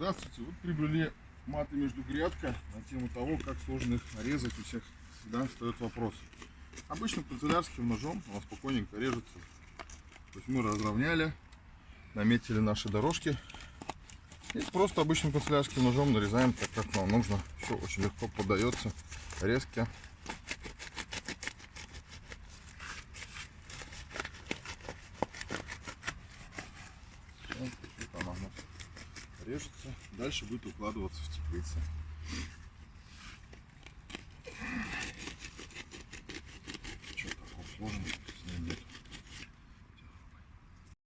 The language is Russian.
Здравствуйте, вот приобрели маты между грядка на тему того, как сложно их нарезать. У всех всегда встает вопрос. Обычным канцелярским ножом она спокойненько режется. То есть мы разровняли, наметили наши дорожки. И просто обычным канцелярским ножом нарезаем так, как нам нужно. Все очень легко подается, резко. Вот она у нас режется. Дальше будет укладываться в теплице. Что такое сложно?